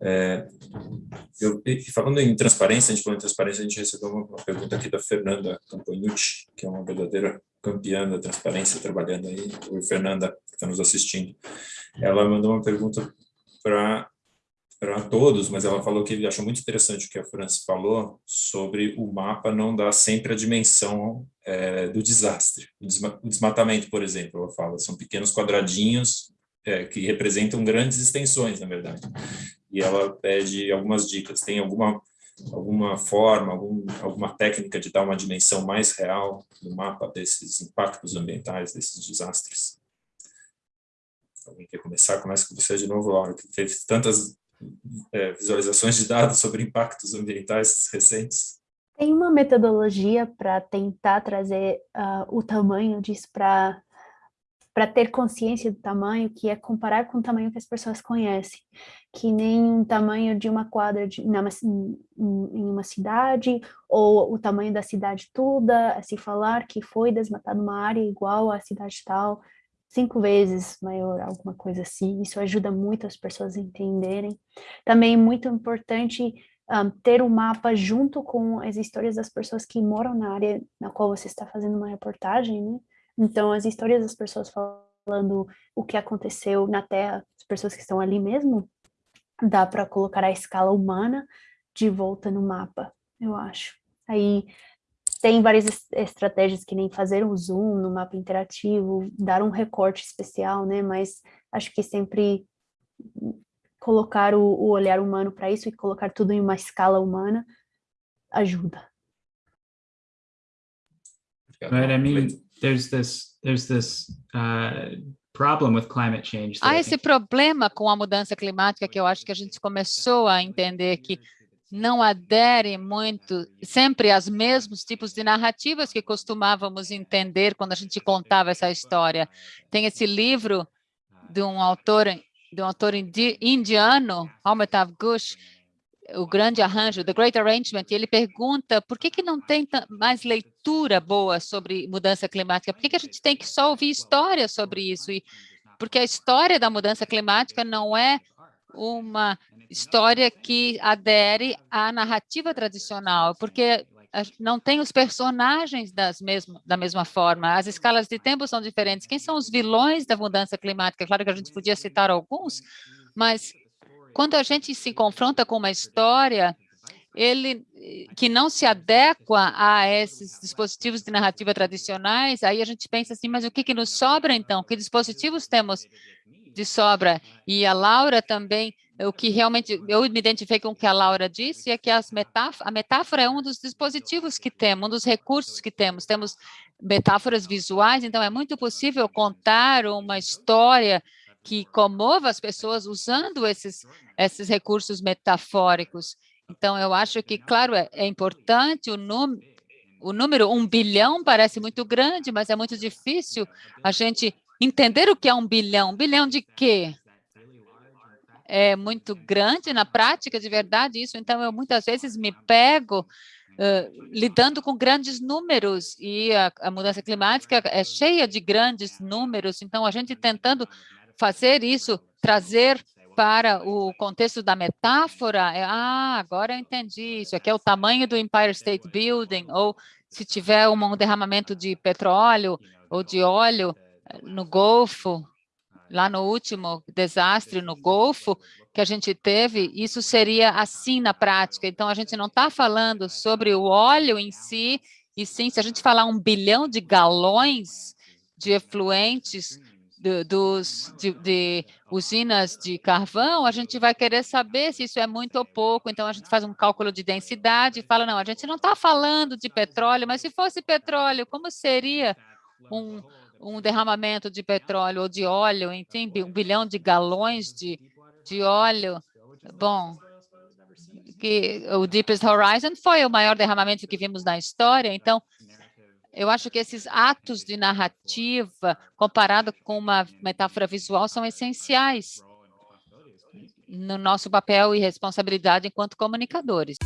É, eu, falando em transparência, a gente falou em transparência, a gente recebeu uma, uma pergunta aqui da Fernanda Campanucci, que é uma verdadeira campeã da transparência, trabalhando aí, Oi, Fernanda, que está nos assistindo. Ela mandou uma pergunta para para todos, mas ela falou que achou muito interessante o que a França falou sobre o mapa não dar sempre a dimensão é, do desastre. O, desmatamento, por exemplo, ela fala, são pequenos quadradinhos é, que representam grandes extensões, na verdade. E ela pede algumas dicas. Tem alguma alguma forma, algum, alguma técnica de dar uma dimensão mais real no mapa desses impactos ambientais, desses desastres? Alguém quer começar? Começa com você de novo, Laura, que teve tantas é, visualizações de dados sobre impactos ambientais recentes? Tem uma metodologia para tentar trazer uh, o tamanho disso para para ter consciência do tamanho, que é comparar com o tamanho que as pessoas conhecem, que nem o tamanho de uma quadra de, numa, em uma cidade, ou o tamanho da cidade toda, se falar que foi desmatado uma área igual à cidade tal, cinco vezes maior, alguma coisa assim. Isso ajuda muito as pessoas a entenderem. Também é muito importante um, ter um mapa junto com as histórias das pessoas que moram na área na qual você está fazendo uma reportagem, né? Então, as histórias das pessoas falando o que aconteceu na Terra, as pessoas que estão ali mesmo, dá para colocar a escala humana de volta no mapa, eu acho. Aí tem várias estratégias que nem fazer um zoom no mapa interativo, dar um recorte especial, né? Mas acho que sempre colocar o, o olhar humano para isso e colocar tudo em uma escala humana ajuda. Right, I mean, there's this, there's this uh, problem with climate change. Há esse problema com a mudança climática que eu acho que a gente começou a entender que não adere muito sempre aos mesmos tipos de narrativas que costumávamos entender quando a gente contava essa história. Tem esse livro de um autor de um autor indiano, Amitav Ghosh, o grande arranjo, The Great Arrangement, e ele pergunta por que, que não tem mais leitura boa sobre mudança climática? Por que, que a gente tem que só ouvir história sobre isso? E porque a história da mudança climática não é uma história que adere à narrativa tradicional, porque não tem os personagens das mesmo, da mesma forma, as escalas de tempo são diferentes. Quem são os vilões da mudança climática? Claro que a gente podia citar alguns, mas quando a gente se confronta com uma história, ele que não se adequa a esses dispositivos de narrativa tradicionais, aí a gente pensa assim, mas o que, que nos sobra então? Que dispositivos temos de sobra. E a Laura também, o que realmente eu me identifiquei com o que a Laura disse, é que as a metáfora é um dos dispositivos que temos, um dos recursos que temos. Temos metáforas visuais, então é muito possível contar uma história que comova as pessoas usando esses, esses recursos metafóricos. Então, eu acho que, claro, é, é importante o número, o número um bilhão parece muito grande, mas é muito difícil a gente entender o que é um bilhão. Um bilhão de quê? É muito grande na prática, de verdade, isso. Então, eu muitas vezes me pego uh, lidando com grandes números e a, a mudança climática é cheia de grandes números. Então, a gente tentando fazer isso, trazer para o contexto da metáfora, é, ah, agora eu entendi, isso aqui é o tamanho do Empire State Building, ou se tiver um derramamento de petróleo ou de óleo, no Golfo, lá no último desastre no Golfo que a gente teve, isso seria assim na prática. Então, a gente não está falando sobre o óleo em si, e sim, se a gente falar um bilhão de galões de efluentes dos, de, de, usinas de carvão, a gente vai querer saber se isso é muito ou pouco, então a gente faz um cálculo de densidade e fala, não, a gente não está falando de petróleo, mas se fosse petróleo, como seria um, um derramamento de petróleo ou de óleo, enfim, um bilhão de galões de, de óleo. Bom, que o Deepest Horizon foi o maior derramamento que vimos na história, então eu acho que esses atos de narrativa, comparado com uma metáfora visual, são essenciais no nosso papel e responsabilidade enquanto comunicadores.